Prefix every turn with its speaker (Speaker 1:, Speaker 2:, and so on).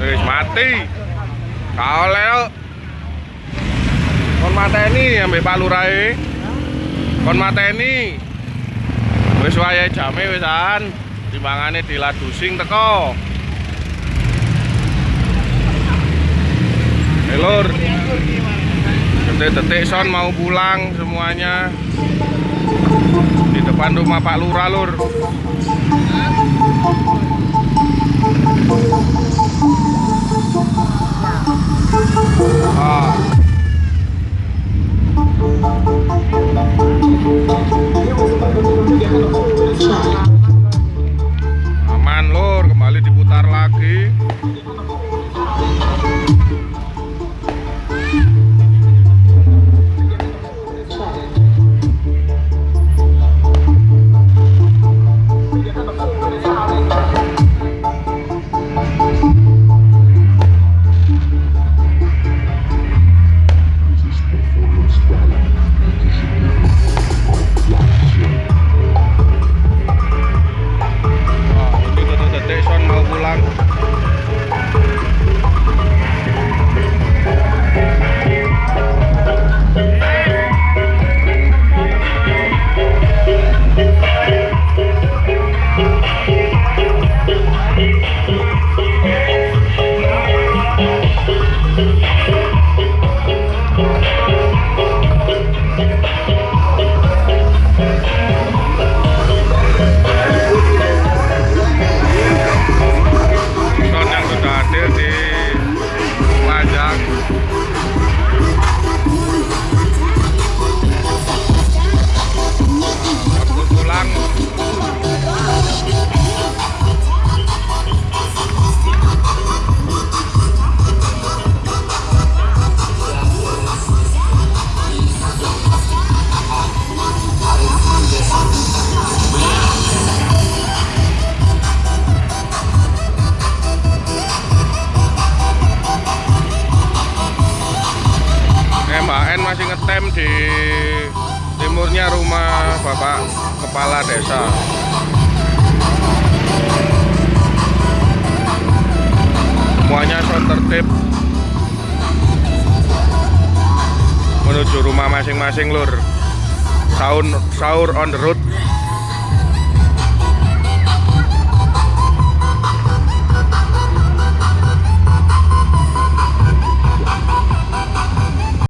Speaker 1: Wis mati. Kau lel. Kon mateni ambek lurai, Kon mateni. Wis wayahe jame wisan. di ladusing teko. Elor. Detik-detik son mau pulang semuanya. Di depan rumah Pak lur Lur. 아. Eh, Mbak N masih ngetem di timurnya rumah Bapak Kepala Desa. Semuanya son tertib menuju rumah masing-masing lur. Sahur, sahur on the road.